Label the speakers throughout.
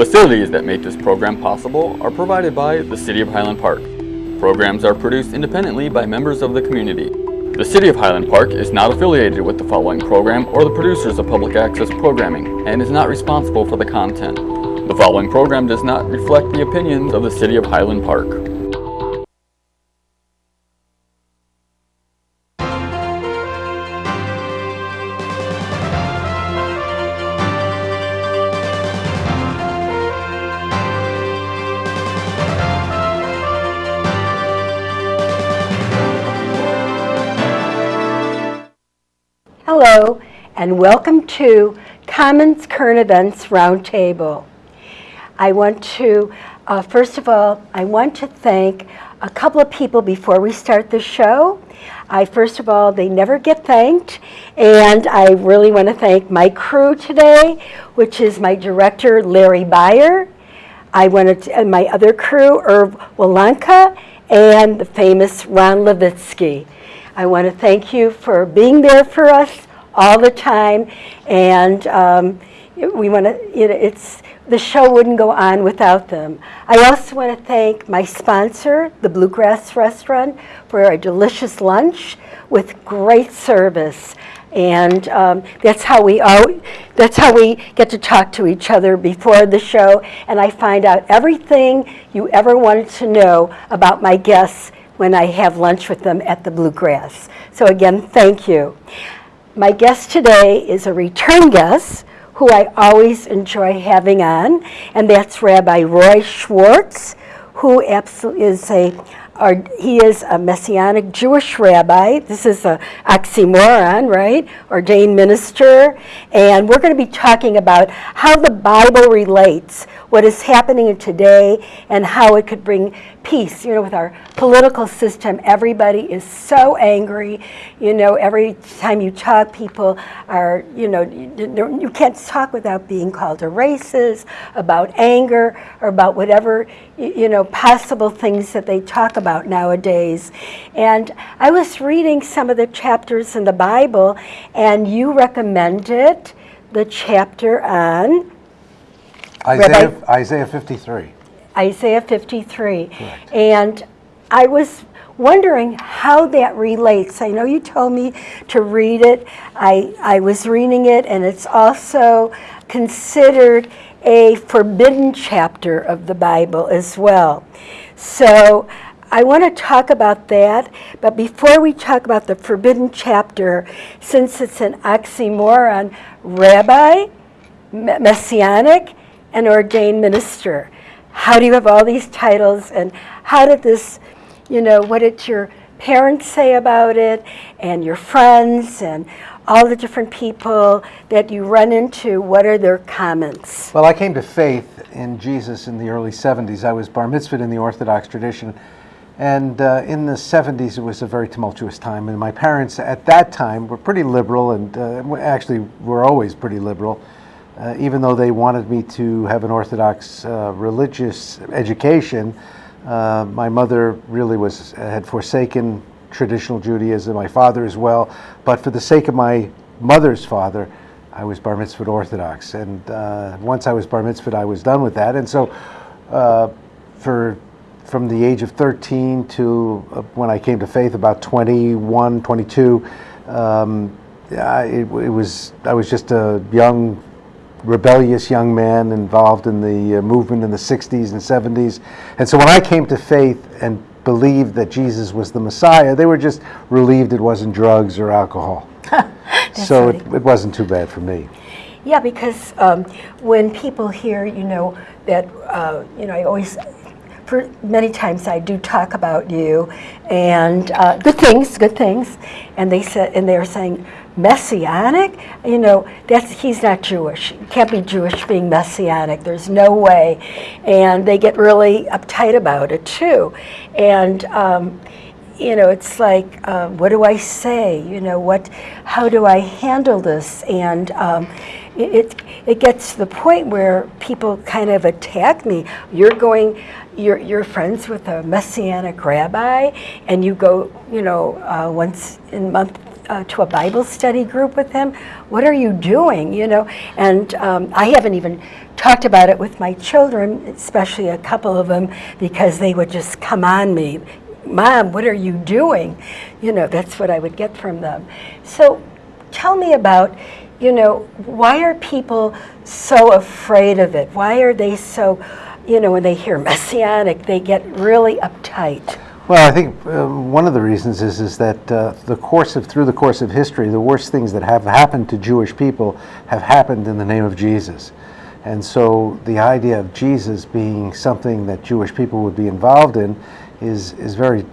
Speaker 1: Facilities that make this program possible are provided by the City of Highland Park. Programs are produced independently by members of the community. The City of Highland Park is not affiliated with the following program or the producers of public access programming and is not responsible for the content. The following program does not reflect the opinions of the City of Highland Park.
Speaker 2: Hello, and welcome to Commons Current Events Roundtable. I want to, uh, first of all, I want to thank a couple of people before we start the show. I, first of all, they never get thanked, and I really want to thank my crew today, which is my director, Larry Beyer. I wanted to, and my other crew, Irv Walanka, and the famous Ron Levitsky. I want to thank you for being there for us all the time, and um, we want to, you know, it's, the show wouldn't go on without them. I also want to thank my sponsor, the Bluegrass Restaurant, for a delicious lunch with great service. And um, that's how we all, that's how we get to talk to each other before the show. And I find out everything you ever wanted to know about my guests when I have lunch with them at the Bluegrass. So again, thank you. My guest today is a return guest who I always enjoy having on, and that's Rabbi Roy Schwartz, who is a our, he is a Messianic Jewish rabbi. This is an oxymoron, right? Ordained minister. And we're going to be talking about how the Bible relates, what is happening today, and how it could bring peace. You know, with our political system, everybody is so angry. You know, every time you talk, people are, you know, you, can't talk without being called a racist, about anger, or about whatever, you know, possible things that they talk about nowadays. And I was reading some of the chapters in the Bible, and you recommended the chapter on
Speaker 3: Isaiah, Isaiah 53.
Speaker 2: Isaiah 53.
Speaker 3: Correct.
Speaker 2: And I was wondering how that relates. I know you told me to read it. I, I was reading it, and it's also considered a forbidden chapter of the Bible as well. So I want to talk about that, but before we talk about the forbidden chapter, since it's an oxymoron, rabbi, messianic, and ordained minister. How do you have all these titles, and how did this, you know, what did your parents say about it, and your friends, and all the different people that you run into, what are their comments?
Speaker 3: Well, I came to faith in Jesus in the early 70s. I was bar mitzvahed in the Orthodox tradition. And uh, in the 70s, it was a very tumultuous time. And my parents at that time were pretty liberal, and uh, actually were always pretty liberal. Uh, even though they wanted me to have an Orthodox uh, religious education, uh, my mother really was had forsaken traditional Judaism, my father as well. But for the sake of my mother's father, I was bar mitzvah Orthodox. And uh, once I was bar mitzvah, I was done with that. And so uh, for from the age of 13 to uh, when I came to faith, about 21, 22, um, I, it, it was I was just a young rebellious young man involved in the uh, movement in the 60s and 70s. And so when I came to faith and believed that Jesus was the Messiah, they were just relieved it wasn't drugs or alcohol. so it, it, wasn't too bad for me.
Speaker 2: Yeah, because um, when people hear, you know, that, uh, you know, I always for many times I do talk about you and uh, good things, good things, and they said, and they're saying, messianic? You know that's he's not jewish. Can't be jewish being messianic. There's no way. And they get really uptight about it too. And um, you know it's like uh, what do i say? You know what how do i handle this? And um, it, it, gets to the point where people kind of attack me. You're going you're, you're friends with a messianic rabbi and you go you know uh, once in month uh, to a Bible study group with him? What are you doing? You know, and um, I haven't even talked about it with my children, especially a couple of them, because they would just come on me. Mom, what are you doing? You know, that's what I would get from them. So tell me about, you know, why are people so afraid of it? Why are they so, you know, when they hear messianic, they get really uptight?
Speaker 3: Well, I think uh, one of the reasons is is that uh, the course of through the course of history, the worst things that have happened to Jewish people have happened in the name of Jesus, and so the idea of Jesus being something that Jewish people would be involved in is is very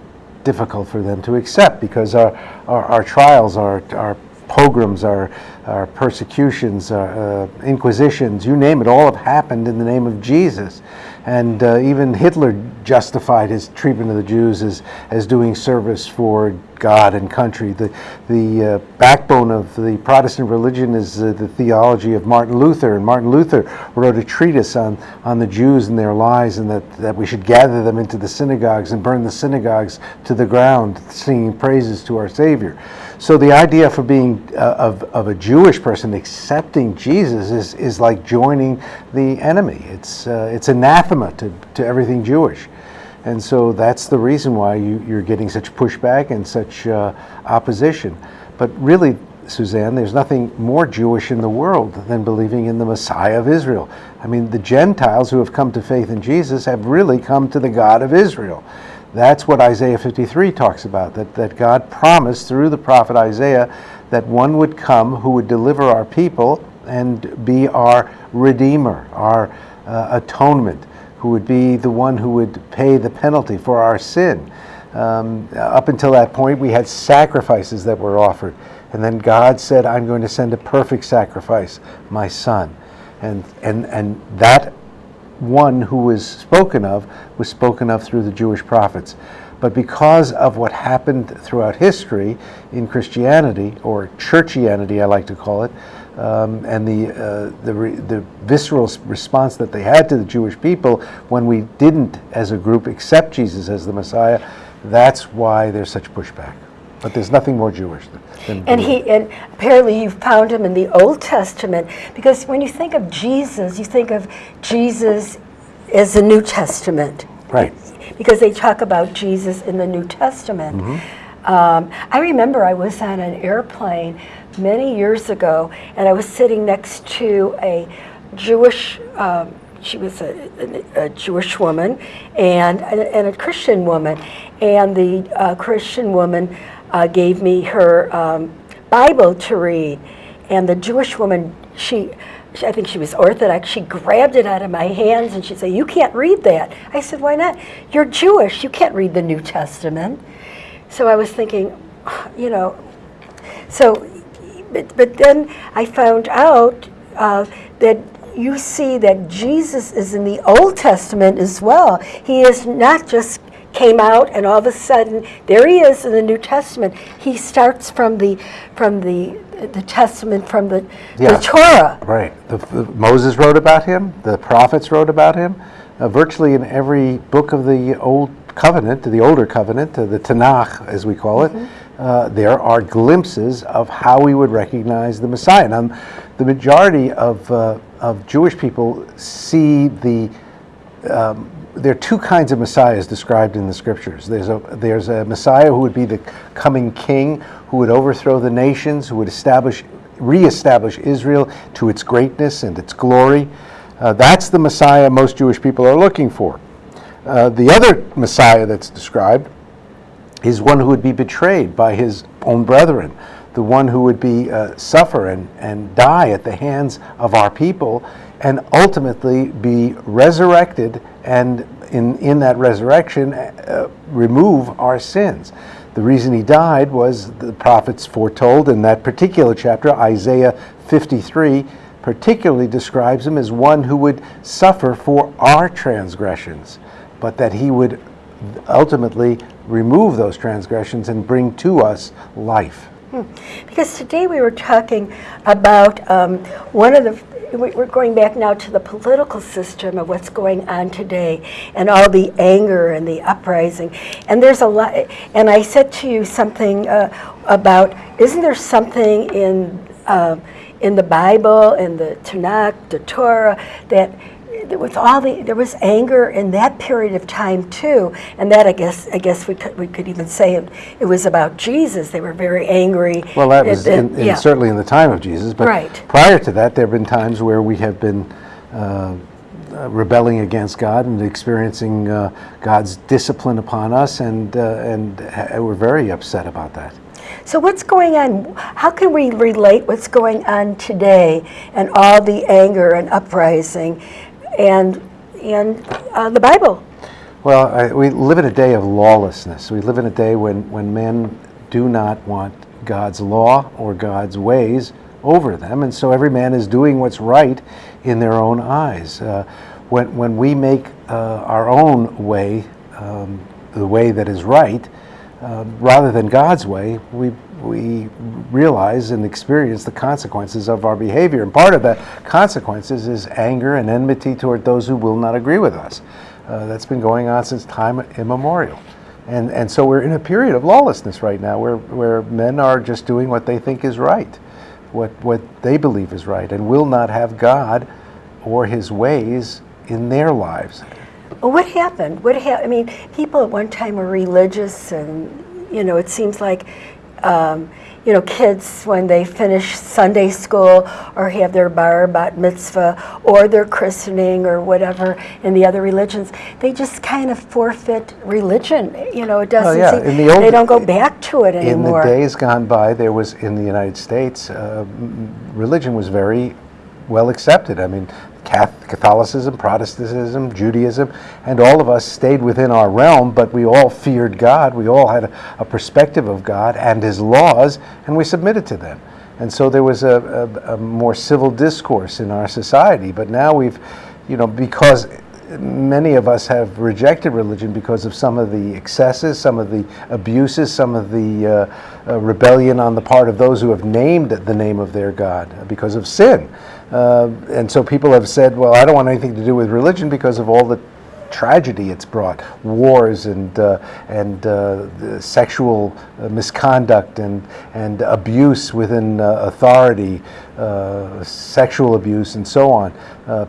Speaker 3: difficult for them to accept because our our, our trials, our our pogroms, our, our persecutions, our, uh, inquisitions, you name it, all have happened in the name of Jesus. And uh, even Hitler justified his treatment of the Jews as, as doing service for God and country. The, the uh, backbone of the Protestant religion is uh, the theology of Martin Luther. And Martin Luther wrote a treatise on, on the Jews and their lies, and that, that we should gather them into the synagogues and burn the synagogues to the ground, singing praises to our Savior. So the idea for being uh, of, of a Jewish person accepting Jesus is, is like joining the enemy. It's, uh, it's anathema to, to everything Jewish. And so that's the reason why you, you're getting such pushback and such uh, opposition. But really, Suzanne, there's nothing more Jewish in the world than believing in the Messiah of Israel. I mean, the Gentiles who have come to faith in Jesus have really come to the God of Israel. That's what Isaiah 53 talks about, that, that God promised through the prophet Isaiah that one would come who would deliver our people and be our redeemer, our uh, atonement, who would be the one who would pay the penalty for our sin. Um, up until that point, we had sacrifices that were offered. And then God said, I'm going to send a perfect sacrifice, my son. And, and, and that one who was spoken of was spoken of through the Jewish prophets. But because of what happened throughout history in Christianity, or churchianity, I like to call it, um, and the, uh, the, the visceral response that they had to the Jewish people when we didn't, as a group, accept Jesus as the Messiah, that's why there's such pushback. But there's nothing more Jewish than.
Speaker 2: And he and apparently you found him in the Old Testament because when you think of Jesus, you think of Jesus as the New Testament.
Speaker 3: Right.
Speaker 2: Because they talk about Jesus in the New Testament. Um, I remember I was on an airplane many years ago, and I was sitting next to a Jewish. Um, she was a, a, a Jewish woman and, and a Christian woman, and the uh, Christian woman uh, gave me her um, Bible to read, and the Jewish woman she. I think she was Orthodox. She grabbed it out of my hands and she said, "You can't read that." I said, "Why not? You're Jewish. You can't read the New Testament." So I was thinking, you know, so, but, but then I found out uh, that you see that Jesus is in the Old Testament as well. He is not just came out and all of a sudden there he is in the New Testament. He starts from the from the the Testament from the,
Speaker 3: Yeah.
Speaker 2: the Torah.
Speaker 3: Right. The, the, Moses wrote about him. The prophets wrote about him. Uh, virtually in every book of the Old Covenant, the older covenant, uh, the Tanakh, as we call it, uh, there are glimpses of how we would recognize the Messiah. Now, the majority of, uh, of Jewish people see the um, there are two kinds of messiahs described in the scriptures. There's a there's a messiah who would be the coming king, who would overthrow the nations, who would establish, reestablish Israel to its greatness and its glory. Uh, that's the messiah most Jewish people are looking for. Uh, the other messiah that's described is one who would be betrayed by his own brethren, the one who would be uh, suffer and, and die at the hands of our people, and ultimately be resurrected, and in, in that resurrection, uh, remove our sins. The reason he died was the prophets foretold in that particular chapter, Isaiah 53, particularly describes him as one who would suffer for our transgressions, but that he would ultimately remove those transgressions and bring to us life.
Speaker 2: Because today we were talking about um, one of the, we- we're going back now to the political system of what's going on today and all the anger and the uprising. And there's a lot, and I said to you something uh, about, isn't there something in, uh, in the Bible, in the Tanakh, the Torah, that there was all the there was anger in that period of time too, and that I guess I guess we could we could even say it, it was about Jesus. They were very angry.
Speaker 3: Well, that was in, in
Speaker 2: yeah.
Speaker 3: certainly in the time of Jesus, but
Speaker 2: Right.
Speaker 3: prior to that, there have been times where we have been uh, uh, rebelling against God and experiencing uh, God's discipline upon us, and uh, and ha- we're very upset about that.
Speaker 2: So what's going on? How can we relate what's going on today and all the anger and uprising, and and uh, the Bible?
Speaker 3: Well, I, we live in a day of lawlessness. We live in a day when, when men do not want God's law or God's ways over them, and so every man is doing what's right in their own eyes. Uh, when, when we make uh, our own way um, the way that is right, uh, rather than God's way, we, we realize and experience the consequences of our behavior. And part of the consequences is anger and enmity toward those who will not agree with us. Uh, that's been going on since time immemorial. And, and so we're in a period of lawlessness right now where, where men are just doing what they think is right, what, what they believe is right, and will not have God or his ways in their lives.
Speaker 2: What happened? What happened? I mean, people at one time were religious, and you know, it seems like, um, you know, kids when they finish Sunday school or have their bar bat mitzvah or their christening or whatever in the other religions, they just kind of forfeit religion. You know, it doesn't.
Speaker 3: Oh, yeah,
Speaker 2: seem,
Speaker 3: in the old-
Speaker 2: they don't go back to it anymore.
Speaker 3: In the days gone by, there was, in the United States, uh, religion was very well accepted. I mean, Catholicism, Protestantism, Judaism, and all of us stayed within our realm, but we all feared God. We all had a, a perspective of God and His laws, and we submitted to them. And so there was a, a, a more civil discourse in our society. But now we've, you know, because many of us have rejected religion because of some of the excesses, some of the abuses, some of the uh, uh, rebellion on the part of those who have named the name of their God because of sin. Uh, and so people have said, well, I don't want anything to do with religion because of all the tragedy it's brought. Wars and uh, and uh, sexual uh, misconduct and and abuse within uh, authority uh, sexual abuse and so on.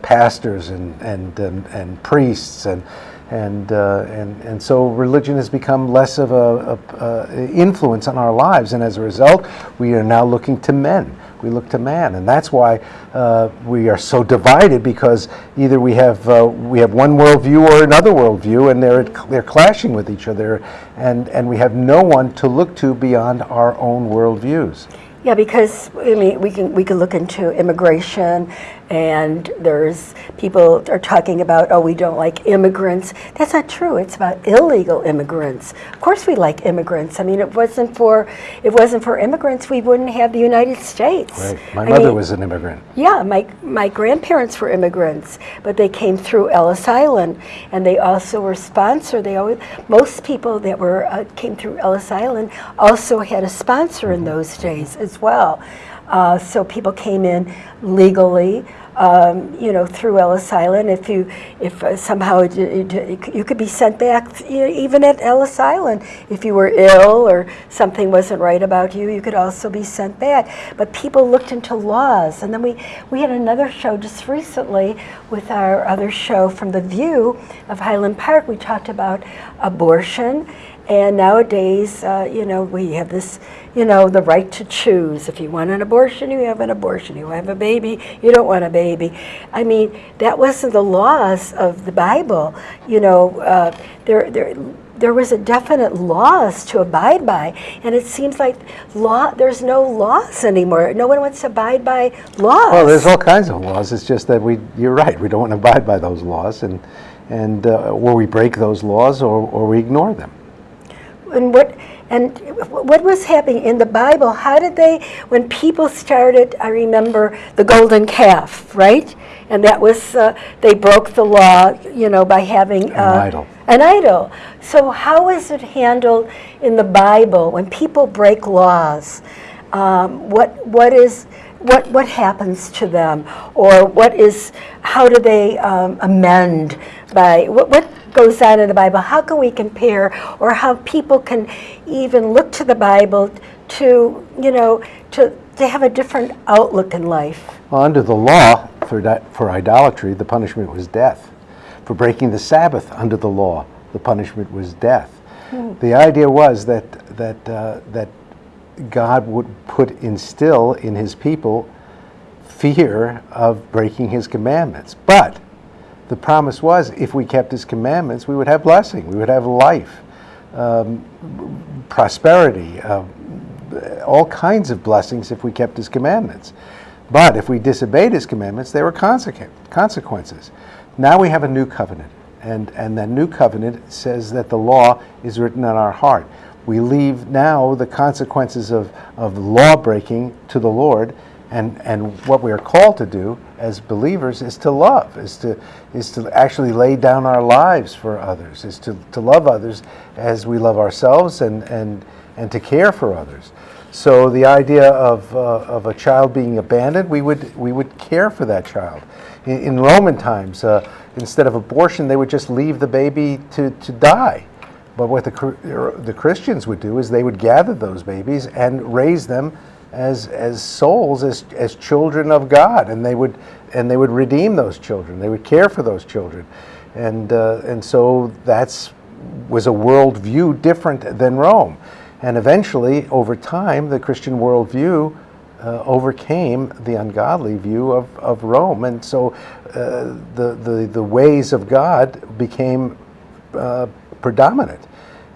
Speaker 3: Pastors and and and, and priests and and, and and so religion has become less of a, a, a influence on our lives, and as a result, we are now looking to men. We look to man, and that's why uh, we are so divided because either we have uh, we have one worldview or another worldview, and they're they're clashing with each other, and and we have no one to look to beyond our own worldviews.
Speaker 2: Yeah, because I mean, we can we can look into immigration, and there's people are talking about oh we don't like immigrants. That's not true. It's about illegal immigrants. Of course, we like immigrants. I mean, it wasn't for it wasn't for immigrants, we wouldn't have the United States.
Speaker 3: Right. My
Speaker 2: I
Speaker 3: mother
Speaker 2: mean,
Speaker 3: was an immigrant.
Speaker 2: yeah, my, my grandparents were immigrants, but they came through Ellis Island, and they also were sponsored. They always, most people that were uh, came through Ellis Island also had a sponsor in those days as well. Uh, so people came in legally, um, you know, through Ellis Island. If you, if uh, somehow it, it, you could be sent back, even at Ellis Island, if you were ill or something wasn't right about you, you could also be sent back. But people looked into laws, and then we we had another show just recently with our other show from the View of Highland Park. We talked about abortion. And nowadays, uh, you know, we have this, you know, the right to choose. If you want an abortion, you have an abortion. You have a baby, you don't want a baby. I mean, that wasn't the laws of the Bible. You know, uh, there, there, there was a definite laws to abide by, and it seems like law. There's no laws anymore. No one wants to abide by laws.
Speaker 3: Well, there's all kinds of laws. It's just that we, you're right, we don't want to abide by those laws, and, and, uh, or we break those laws, or, or we ignore them.
Speaker 2: And what and what was happening in the Bible? How did they, when people started? I remember the golden calf, right? And that was uh, they broke the law, you know, by having uh,
Speaker 3: idol.
Speaker 2: An idol. So how is it handled in the Bible when people break laws? um, what, what is, what, what happens to them? Or what is, how do they um, amend by, what, what goes on in the Bible? How can we compare or how people can even look to the Bible to, you know, to, to have a different outlook in life?
Speaker 3: Well, under the law, for, for idolatry, the punishment was death. For breaking the Sabbath under the law, the punishment was death. The idea was that, that, uh, that God would put, instill in his people fear of breaking his commandments. But the promise was if we kept his commandments, we would have blessing, we would have life, um, prosperity, uh, all kinds of blessings if we kept his commandments. But if we disobeyed his commandments, there were consequ- consequences. Now we have a new covenant, and, and that new covenant says that the law is written on our heart. We leave now the consequences of, of law breaking to the Lord, and, and what we are called to do as believers is to love, is to, is to actually lay down our lives for others, is to, to love others as we love ourselves and, and, and to care for others. So the idea of, uh, of a child being abandoned, we would, we would care for that child. In, in Roman times, uh, instead of abortion, they would just leave the baby to, to die. But what the, the Christians would do is they would gather those babies and raise them as, as souls, as, as children of God, and they, would, and they would redeem those children. They would care for those children. And, uh, and so that's was a worldview different than Rome. And eventually, over time, the Christian worldview uh, overcame the ungodly view of, of Rome. And so uh, the, the, the ways of God became uh, predominant.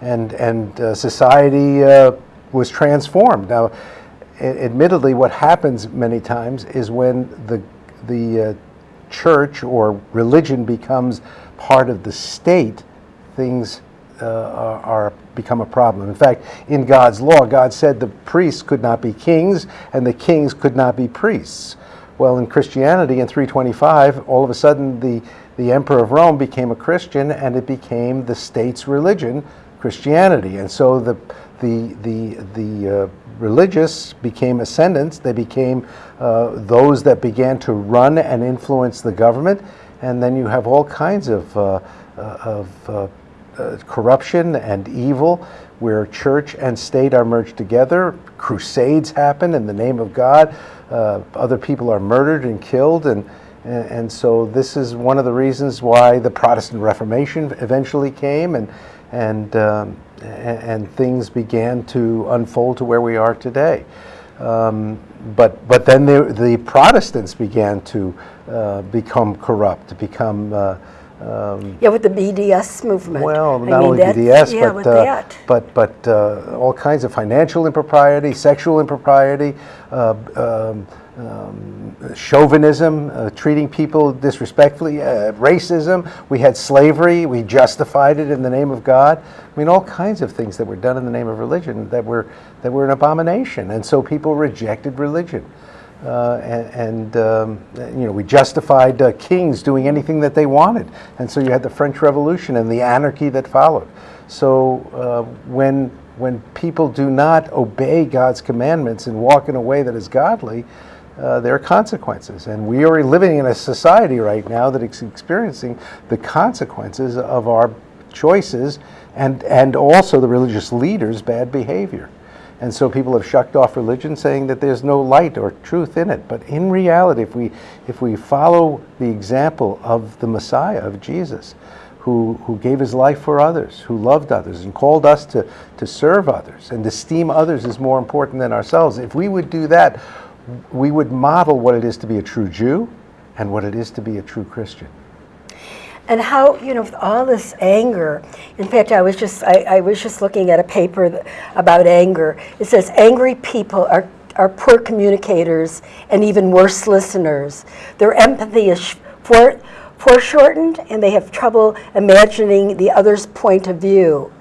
Speaker 3: And, and uh, society uh, was transformed. Now, admittedly, what happens many times is when the, the uh, church or religion becomes part of the state, things uh, are, are become a problem. In fact, in God's law, God said the priests could not be kings and the kings could not be priests. Well, in Christianity, in 325, all of a sudden the, the emperor of Rome became a Christian and it became the state's religion, Christianity. And so the, the, the, the uh, religious became ascendants, they became uh, those that began to run and influence the government, and then you have all kinds of, uh, uh, of uh, uh, corruption and evil where church and state are merged together. Crusades happen in the name of God. Other people are murdered and killed. And, and so this is one of the reasons why the Protestant Reformation eventually came and, and, um, and things began to unfold to where we are today. Um, but, but then the, the Protestants began to uh, become corrupt, to become uh, um,
Speaker 2: Yeah, with the BDS movement.
Speaker 3: well,
Speaker 2: I
Speaker 3: not
Speaker 2: mean,
Speaker 3: only BDS,
Speaker 2: yeah,
Speaker 3: but, uh,
Speaker 2: that.
Speaker 3: but, but uh, all kinds of financial impropriety, sexual impropriety, uh, um, um, chauvinism, uh, treating people disrespectfully, uh, racism. We had slavery. We justified it in the name of God. I mean, all kinds of things that were done in the name of religion that were that were an abomination, and so people rejected religion. Uh, and, and um, you know, we justified uh, kings doing anything that they wanted. And so you had the French Revolution and the anarchy that followed. So uh, when, when people do not obey God's commandments and walk in a way that is godly, uh, there are consequences. And we are living in a society right now that is experiencing the consequences of our choices and, and also the religious leaders' bad behavior. And so people have shucked off religion, saying that there's no light or truth in it. But in reality, if we, if we follow the example of the Messiah, of Jesus, who, who gave his life for others, who loved others, and called us to, to serve others, and esteem others is more important than ourselves, if we would do that, we would model what it is to be a true Jew and what it is to be a true Christian.
Speaker 2: And how, you know, all this anger, in fact, I was just, I, I was just looking at a paper about anger. It says angry people are, are poor communicators and even worse listeners. Their empathy is fore, foreshortened and they have trouble imagining the other's point of view.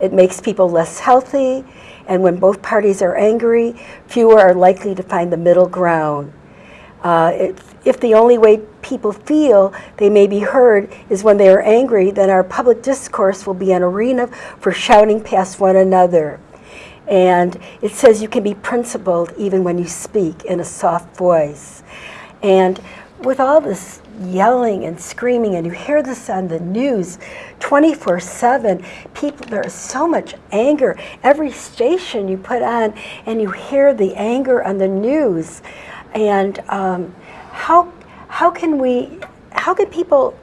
Speaker 2: It makes people less healthy, and when both parties are angry, fewer are likely to find the middle ground. Uh, if, if the only way people feel they may be heard is when they are angry, then our public discourse will be an arena for shouting past one another. And it says you can be principled even when you speak in a soft voice. And with all this yelling and screaming, and you hear this on the news 24 7, people, there's so much anger. Every station you put on, and you hear the anger on the news. And um, how, how can we, how can people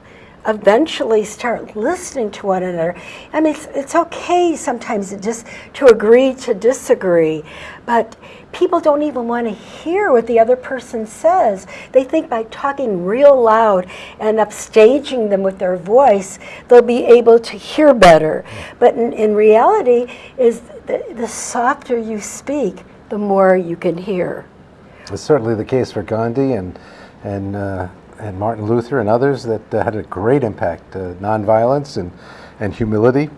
Speaker 2: eventually start listening to one another. I mean, it's, it's okay sometimes just to agree to disagree, but people don't even want to hear what the other person says. They think by talking real loud and upstaging them with their voice, they'll be able to hear better. But in, in reality, is the, the softer you speak, the more you can hear.
Speaker 3: It's certainly the case for Gandhi and and uh, and Martin Luther and others that uh, had a great impact. Uh, nonviolence and and humility,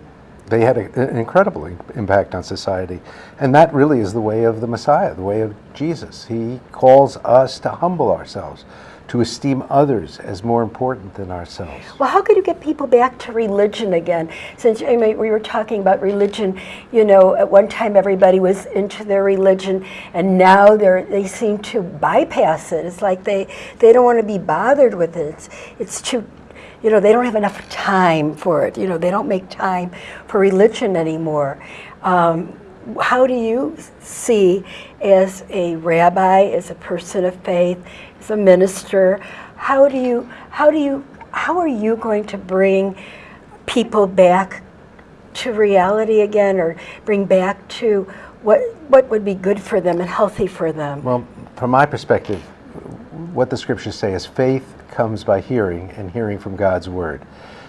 Speaker 3: they had a, an incredible impact on society, and that really is the way of the Messiah, the way of Jesus. He calls us to humble ourselves, to esteem others as more important than ourselves.
Speaker 2: Well, how could you get people back to religion again? Since I mean, we were talking about religion, you know, at one time everybody was into their religion, and now they they seem to bypass it. It's like they they don't want to be bothered with it. It's, it's too you know, they don't have enough time for it. You know, they don't make time for religion anymore. Um, how do you see, as a rabbi, as a person of faith, as a minister, how do you, how do you, how are you going to bring people back to reality again, or bring back to what what would be good for them and healthy for them?
Speaker 3: Well, from my perspective, what the scriptures say is faith comes by hearing, and hearing from God's word.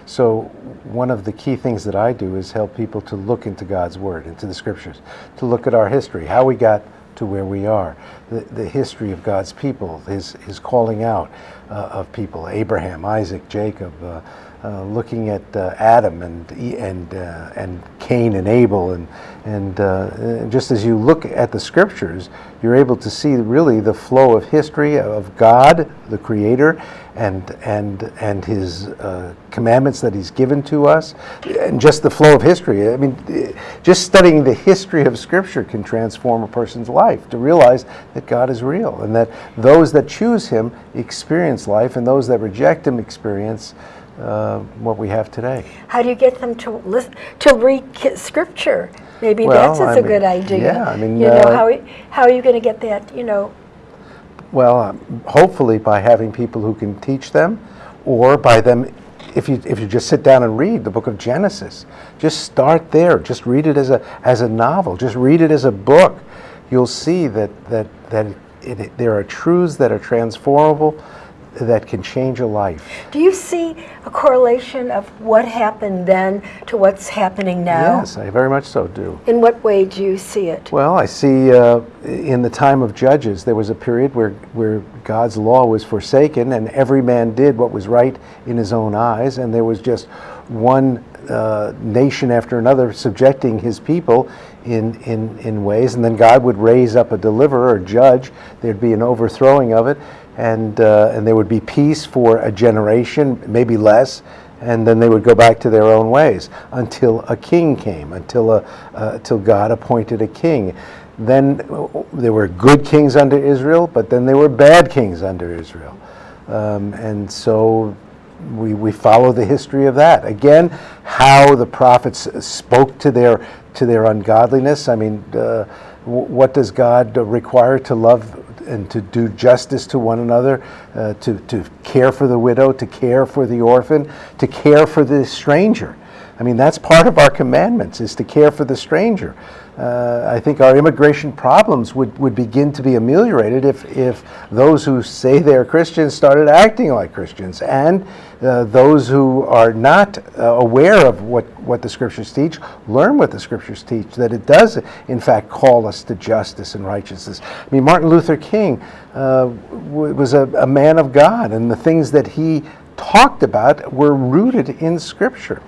Speaker 3: So one of the key things that I do is help people to look into God's Word, into the Scriptures, to look at our history, how we got to where we are, the, the history of God's people, His, his calling out uh, of people, Abraham, Isaac, Jacob, uh, uh, looking at uh, Adam and and uh, and Cain and Abel and and uh, just as you look at the scriptures, you're able to see really the flow of history of God, the Creator, and and and His uh, commandments that He's given to us, and just the flow of history. I mean, just studying the history of Scripture can transform a person's life to realize that God is real and that those that choose Him experience life, and those that reject Him experience uh, what we have today.
Speaker 2: How do you get them to listen to read scripture? Maybe
Speaker 3: Well,
Speaker 2: that's
Speaker 3: I
Speaker 2: a
Speaker 3: mean,
Speaker 2: good idea.
Speaker 3: yeah, I mean,
Speaker 2: you know
Speaker 3: uh,
Speaker 2: how how are you going to get that? You know,
Speaker 3: Well, um, hopefully by having people who can teach them, or by them, if you if you just sit down and read the book of Genesis, just start there. Just read it as a as a novel. Just read it as a book. You'll see that that that it, it, there are truths that are transformable, that can change a life.
Speaker 2: do you see a correlation of what happened then to what's happening now?
Speaker 3: Yes, I very much so do.
Speaker 2: In what way do you see it?
Speaker 3: Well, I see uh, in the time of Judges, there was a period where, where God's law was forsaken and every man did what was right in his own eyes, and there was just one uh, nation after another subjecting his people in, in, in ways, and then God would raise up a deliverer, a judge, there'd be an overthrowing of it, and, uh, and there would be peace for a generation, maybe less, and then they would go back to their own ways until a king came, until, a, uh, until God appointed a king. Then uh, there were good kings under Israel, but then there were bad kings under Israel. Um, and so we, we follow the history of that. Again, how the prophets spoke to their, to their ungodliness. I mean, uh, what does God require to love and to do justice to one another, uh, to, to care for the widow, to care for the orphan, to care for the stranger? I mean, that's part of our commandments, is to care for the stranger. Uh, I think our immigration problems would, would begin to be ameliorated if, if those who say they're Christians started acting like Christians, and uh, those who are not uh, aware of what, what the Scriptures teach learn what the Scriptures teach, that it does, in fact, call us to justice and righteousness. I mean, Martin Luther King uh, was a, a man of God, and the things that he talked about were rooted in Scripture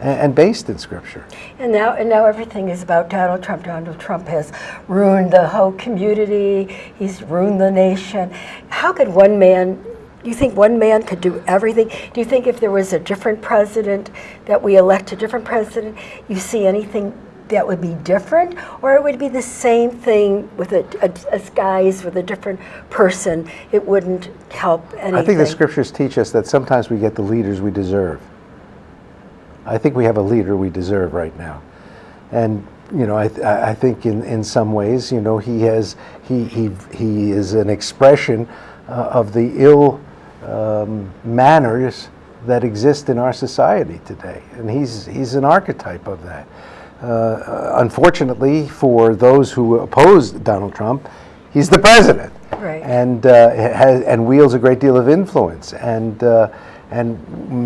Speaker 3: and, based in Scripture.
Speaker 2: And now, and now everything is about Donald Trump. Donald Trump has ruined the whole community. He's ruined the nation. How could one man? Do you think one man could do everything? Do you think if there was a different president that we elect a different president, you see anything that would be different, or it would be the same thing with a, a, a guys with a different person. It wouldn't help anything.
Speaker 3: I think the scriptures teach us that sometimes we get the leaders we deserve. I think we have a leader we deserve right now. And, you know, I, th- I I think in, in some ways, you know, he has, he, he, he is an expression uh, of the ill um, manners that exist in our society today. And he's, he's an archetype of that. Uh, unfortunately, for those who oppose Donald Trump, he's the president
Speaker 2: Right.
Speaker 3: and uh, has, and wields a great deal of influence. And uh, and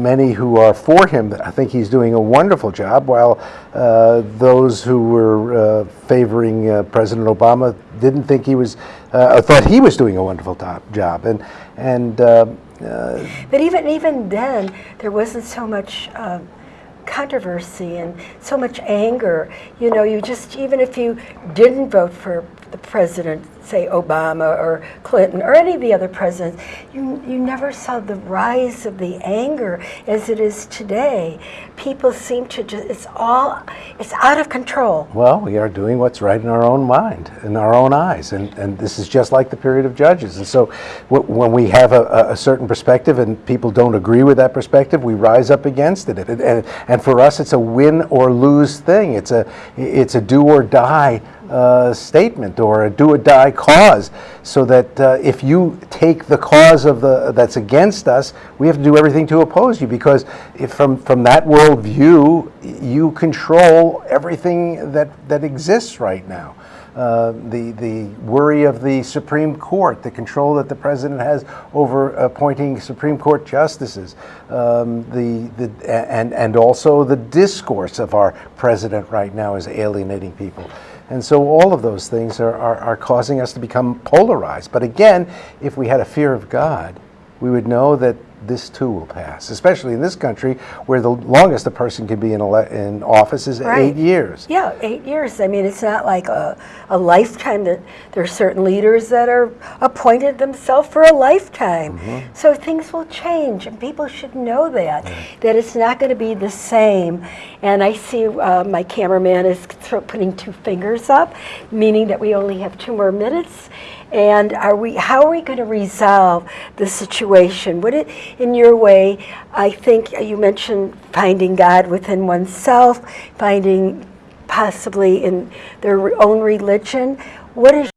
Speaker 3: many who are for him, I think he's doing a wonderful job. While uh, those who were uh, favoring uh, President Obama didn't think he was, uh, thought he was doing a wonderful job. And and uh, uh,
Speaker 2: But even even then, there wasn't so much um, controversy and so much anger. You know, you just even if you didn't vote for the president, say Obama or Clinton or any of the other presidents, you you never saw the rise of the anger as it is today. People seem to just it's all it's out of control.
Speaker 3: Well, we are doing what's right in our own mind, in our own eyes, and, and this is just like the period of Judges. And so, when we have a, a- a certain perspective and people don't agree with that perspective, we rise up against it. And, and, and for us, it's a win or lose thing. It's a it's a do or die uh, statement or a do or die cause. So that uh, if you take the cause of the that's against us, we have to do everything to oppose you because if from from that worldview, you control everything that that exists right now. Uh, the the worry of the Supreme Court, the control that the president has over appointing Supreme Court justices, um, the the and and also the discourse of our president right now is alienating people. And so all of those things are, are, are causing us to become polarized. But again, if we had a fear of God, we would know that this too will pass, especially in this country where the longest a person can be in, ele- in office is
Speaker 2: Right.
Speaker 3: eight years.
Speaker 2: Yeah, eight years. I mean, it's not like a, a lifetime. That there are certain leaders that are appointed themselves for a lifetime.
Speaker 3: Mm-hmm.
Speaker 2: So things will change, and people should know that that it's not going to be the same. And I see uh, my cameraman is putting two fingers up, meaning that we only have two more minutes. And are we? How are we going to resolve the situation? Would it, in your way? I think you mentioned finding God within oneself, finding possibly in their own religion. What is